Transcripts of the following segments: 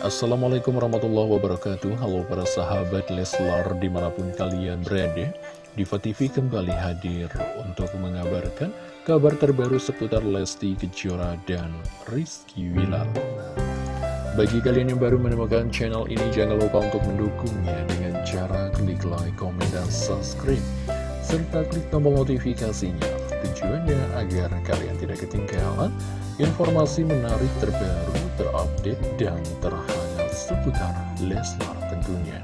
Assalamualaikum warahmatullahi wabarakatuh. Halo para sahabat Leslar di mana pun kalian berada Diva TV kembali hadir untuk mengabarkan kabar terbaru seputar Lesti Kejora dan Rizky Wilar Bagi kalian yang baru menemukan channel ini jangan lupa untuk mendukungnya dengan cara klik like, komen, dan subscribe. Serta klik tombol notifikasinya. Tujuannya agar kalian tidak ketinggalan informasi menarik terbaru, terupdate, dan terhangat seputar Leslar tentunya.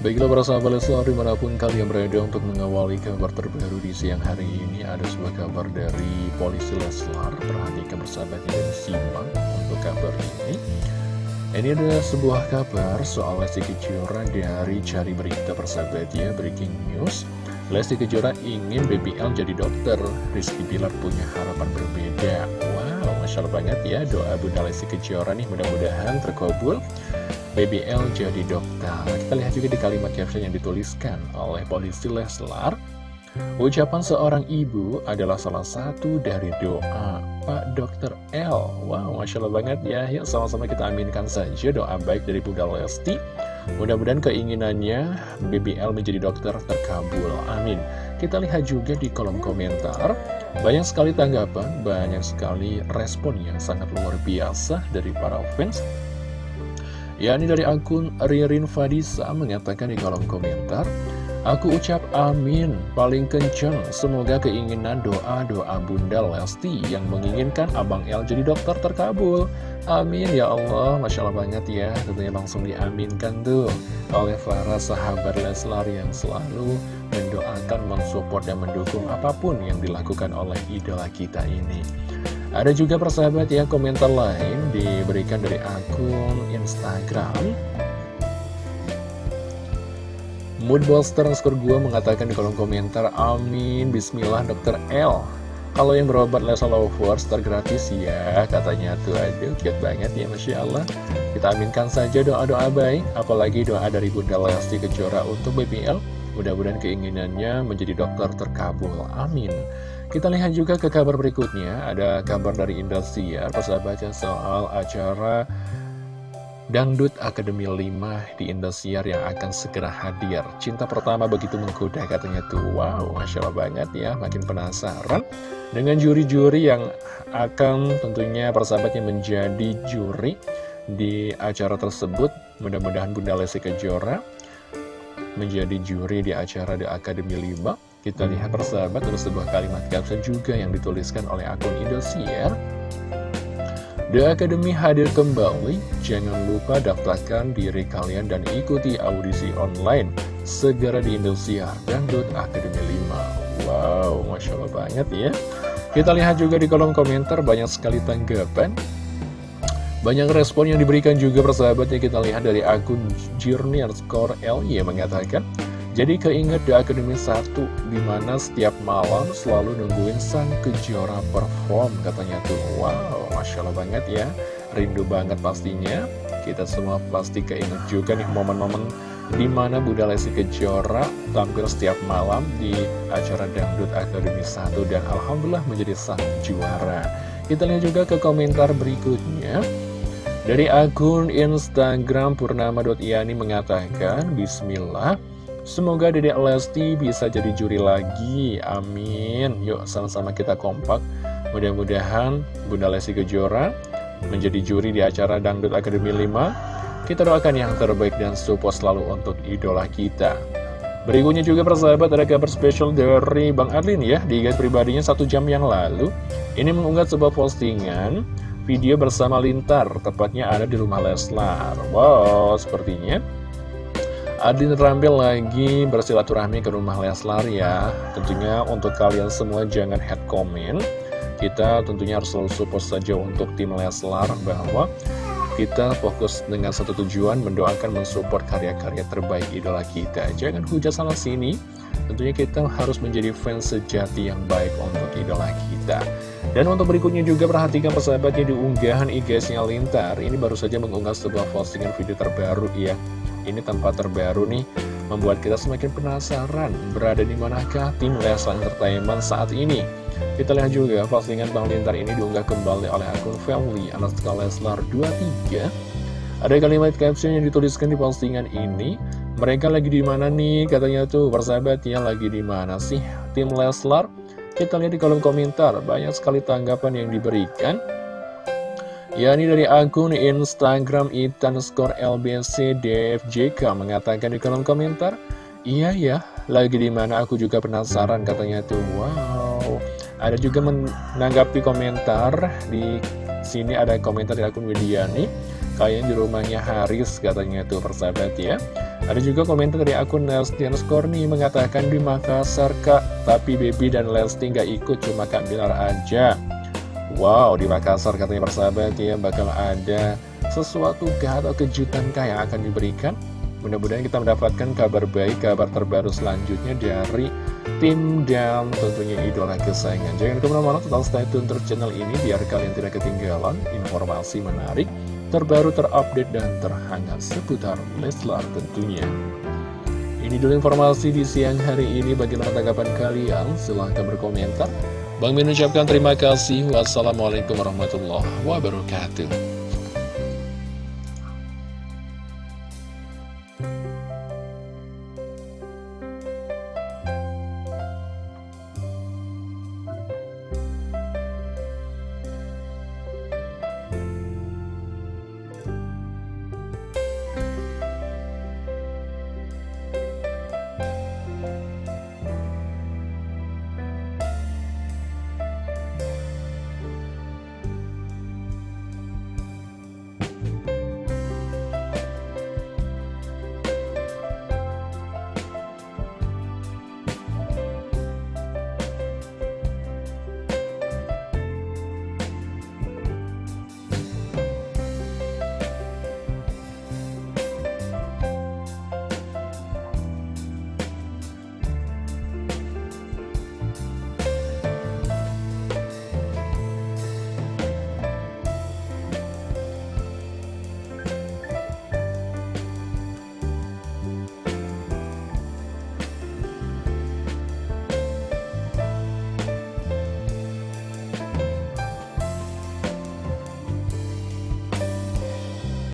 Baiklah para sahabat Leslar di mana pun kalian berada untuk mengawali kabar terbaru di siang hari ini Ada sebuah kabar dari polisi Leslar. Perhatikan bersahabatnya dan simak untuk kabar ini. Ini adalah sebuah kabar soal Lesti Kejora dari cari berita persahabatnya Breaking News Lesti Kejora ingin BBL jadi dokter. Rizky Bilar punya harapan berbeda. Wow, Masya Allah banget ya Doa Bunda Lesti Kejora nih. Mudah-mudahan terkabul BBL jadi dokter. Kita lihat juga di kalimat caption yang dituliskan oleh polisi Leslar. Ucapan seorang ibu adalah salah satu dari doa Pak Dokter L. Wow, Masya Allah banget ya. Yuk sama-sama kita aminkan saja doa baik dari Bunda Lesti Mudah-mudahan keinginannya BBL menjadi dokter terkabul. Amin. Kita lihat juga di kolom komentar. Banyak sekali tanggapan, banyak sekali respon yang sangat luar biasa dari para fans. Ya, ini dari akun Ririn Fadisa mengatakan di kolom komentar. Aku ucap amin, paling kenceng, semoga keinginan doa-doa Bunda Lesti yang menginginkan Abang El jadi dokter terkabul. Amin ya Allah, Masya Allah banget ya, tentunya langsung diaminkan tuh oleh para sahabat Leslar yang selalu mendoakan, mensupport, dan mendukung apa pun yang dilakukan oleh idola kita ini. Ada juga persahabat ya, komentar lain diberikan dari akun Instagram Moodbuster skor gue mengatakan di kolom komentar Amin, Bismillah Dr. L. Kalau yang berobat Lesa Lovers tergratis ya Katanya tuh. Aduh cute banget ya Masya Allah. Kita aminkan saja doa-doa baik Apalagi doa dari Bunda Lesti Kejora untuk BBL Mudah-mudahan keinginannya menjadi dokter terkabul. Amin. Kita lihat juga ke kabar berikutnya. Ada kabar dari Indosiar Persahabatnya soal acara Dangdut Akademi 5 di Indosiar yang akan segera hadir. Cinta pertama begitu menggoda katanya tuh. Wow, Masya Allah banget ya Makin penasaran Dengan juri-juri yang akan tentunya persahabatnya menjadi juri Di acara tersebut. Mudah-mudahan Bunda Lesti Kejora Menjadi juri di acara The Akademi 5 Kita lihat persahabat ada sebuah kalimat caption juga yang dituliskan oleh akun Indosiar The Academy hadir kembali, jangan lupa daftarkan diri kalian dan ikuti audisi online segera di Indosiar Dangdut Academy 5. Wow, Masya Allah banget ya. Kita lihat juga di kolom komentar banyak sekali tanggapan. Banyak respon yang diberikan juga persahabatnya kita lihat dari akun Journey Score LY mengatakan jadi keinget di Akademi 1 Di mana setiap malam selalu nungguin sang kejora perform Katanya tuh. Wow Masya Allah banget ya. Rindu banget pastinya. Kita semua pasti keinget juga nih momen-momen Di mana Bunda Lesti Kejora tampil setiap malam di acara Dangdut Akademi 1 Dan Alhamdulillah menjadi sang juara. Kita lihat juga ke komentar berikutnya. Dari akun Instagram Purnama.iani mengatakan Bismillah Semoga Dedek Lesti bisa jadi juri lagi, amin. Yuk sama-sama kita kompak. Mudah-mudahan Bunda Lesti Kejora menjadi juri di acara Dangdut Akademi 5 Kita doakan yang terbaik dan support selalu untuk idola kita. Berikutnya juga persahabat ada kabar spesial dari Bang Adlin ya Di pribadinya satu jam yang lalu. Ini mengunggah sebuah postingan Video bersama Lintar Tepatnya ada di rumah Leslar. Wow sepertinya Adin terampil lagi bersilaturahmi ke rumah Leslar ya. Tentunya untuk kalian semua jangan head comment. Kita tentunya harus selalu support saja untuk tim Leslar Bahwa kita fokus dengan satu tujuan mendoakan mensupport karya-karya terbaik idola kita. Jangan hujat sana sini. Tentunya kita harus menjadi fans sejati yang baik untuk idola kita. Dan untuk berikutnya juga perhatikan persahabatnya di unggahan IG-nya Lintar. Ini baru saja mengunggah sebuah postingan video terbaru ya ini tempat terbaru nih membuat kita semakin penasaran berada di manakah tim Leslar Entertainment saat ini. Kita lihat juga postingan Bang Lintar ini diunggah kembali oleh akun family Anastasia Leslar 23. Ada kalimat caption yang dituliskan di postingan ini. Mereka lagi di mana nih? Katanya tuh persahabat ya lagi di mana sih tim Leslar? Kita lihat di kolom komentar banyak sekali tanggapan yang diberikan. Ya ini dari akun Instagram Itan Skor LBC DFJK mengatakan di kolom komentar, Iya ya, lagi di mana aku juga penasaran katanya tuh. Wow. Ada juga menanggapi komentar di sini ada komentar dari akun Widiani. Kayaknya di rumahnya Haris katanya tuh persahabat ya. Ada juga komentar dari akun Nelstian Skorni mengatakan di Makassar kak, tapi Baby dan Lesti nggak ikut cuma Kak Bilar aja. Wow, di Makassar katanya persahabat ya bakal ada sesuatu atau kejutan kah yang akan diberikan? Mudah-mudahan kita mendapatkan kabar baik, kabar terbaru selanjutnya dari tim dan tentunya idola kesayangan. Jangan ke mana-mana, tetap stay tune terus channel ini biar kalian tidak ketinggalan informasi menarik, terbaru, terupdate, dan terhangat seputar Leslar tentunya. Ini dulu informasi di siang hari ini. Bagaimana tanggapan kalian? Silahkan berkomentar. Bang Min ucapkan terima kasih. Wassalamualaikum warahmatullahi wabarakatuh.